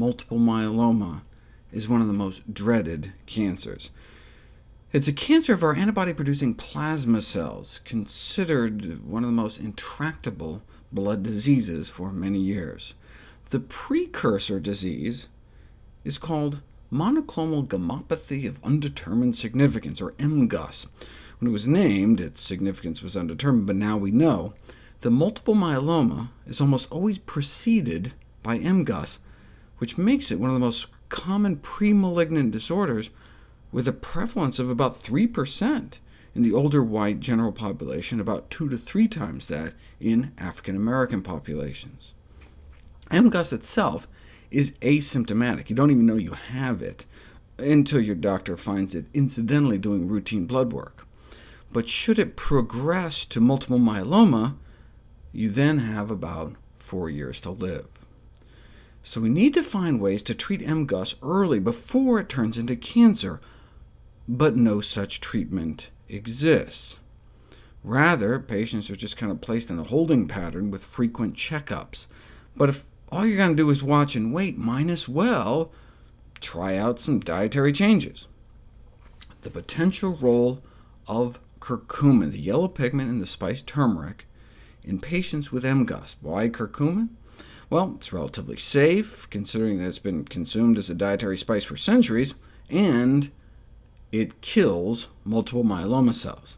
multiple myeloma is one of the most dreaded cancers. It's a cancer of our antibody-producing plasma cells, considered one of the most intractable blood diseases for many years. The precursor disease is called monoclonal gammopathy of undetermined significance, or MGUS. When it was named, its significance was undetermined, but now we know. The multiple myeloma is almost always preceded by MGUS, which makes it one of the most common premalignant disorders, with a prevalence of about 3% in the older white general population, about two to three times that in African American populations. MGUS itself is asymptomatic. You don't even know you have it until your doctor finds it incidentally doing routine blood work. But should it progress to multiple myeloma, you then have about four years to live. So we need to find ways to treat MGUS early, before it turns into cancer, but no such treatment exists. Rather, patients are just kind of placed in a holding pattern with frequent checkups. But if all you're going to do is watch and wait, might as well try out some dietary changes. The potential role of curcumin, the yellow pigment in the spice turmeric, in patients with MGUS. Why curcumin? Well, it's relatively safe, considering that it's been consumed as a dietary spice for centuries, and it kills multiple myeloma cells.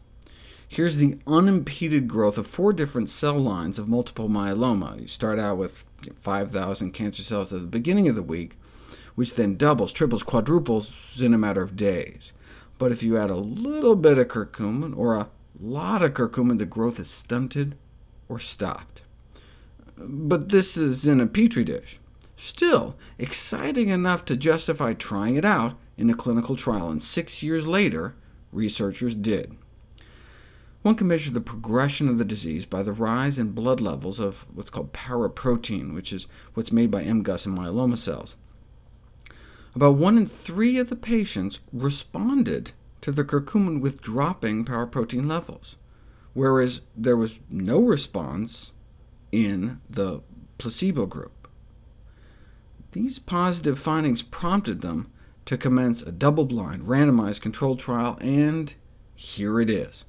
Here's the unimpeded growth of four different cell lines of multiple myeloma. You start out with 5,000 cancer cells at the beginning of the week, which then doubles, triples, quadruples in a matter of days. But if you add a little bit of curcumin, or a lot of curcumin, the growth is stunted or stopped but this is in a petri dish. Still, exciting enough to justify trying it out in a clinical trial, and six years later, researchers did. One can measure the progression of the disease by the rise in blood levels of what's called paraprotein, which is what's made by MGUS and myeloma cells. About one in three of the patients responded to the curcumin with dropping paraprotein levels, whereas there was no response in the placebo group. These positive findings prompted them to commence a double-blind, randomized controlled trial, and here it is.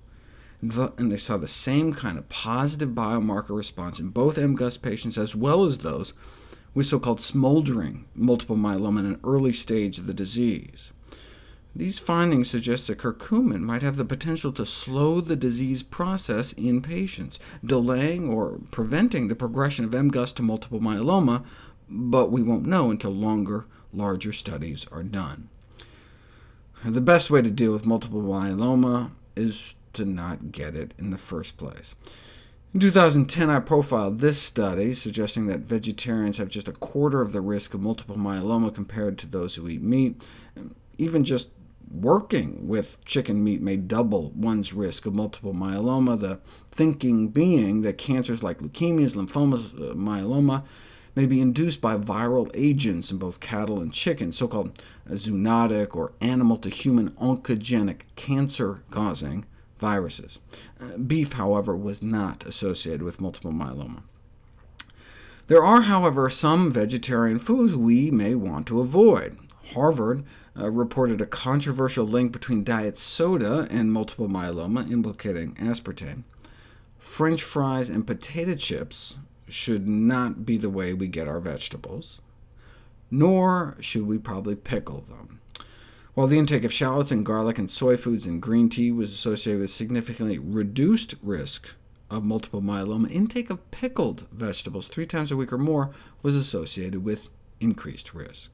And they saw the same kind of positive biomarker response in both MGUS patients as well as those with so-called smoldering multiple myeloma in an early stage of the disease. These findings suggest that curcumin might have the potential to slow the disease process in patients, delaying or preventing the progression of MGUS to multiple myeloma, but we won't know until longer, larger studies are done. The best way to deal with multiple myeloma is to not get it in the first place. In 2010, I profiled this study, suggesting that vegetarians have just a quarter of the risk of multiple myeloma compared to those who eat meat. Even just working with chicken meat may double one's risk of multiple myeloma, the thinking being that cancers like leukemias, lymphomas, uh, myeloma may be induced by viral agents in both cattle and chicken, so-called zoonotic or animal-to-human oncogenic cancer-causing viruses. Uh, beef, however, was not associated with multiple myeloma. There are, however, some vegetarian foods we may want to avoid. Harvard uh, reported a controversial link between diet soda and multiple myeloma, implicating aspartame. French fries and potato chips should not be the way we get our vegetables, nor should we probably pickle them. While the intake of shallots and garlic and soy foods and green tea was associated with significantly reduced risk of multiple myeloma, intake of pickled vegetables three times a week or more was associated with increased risk.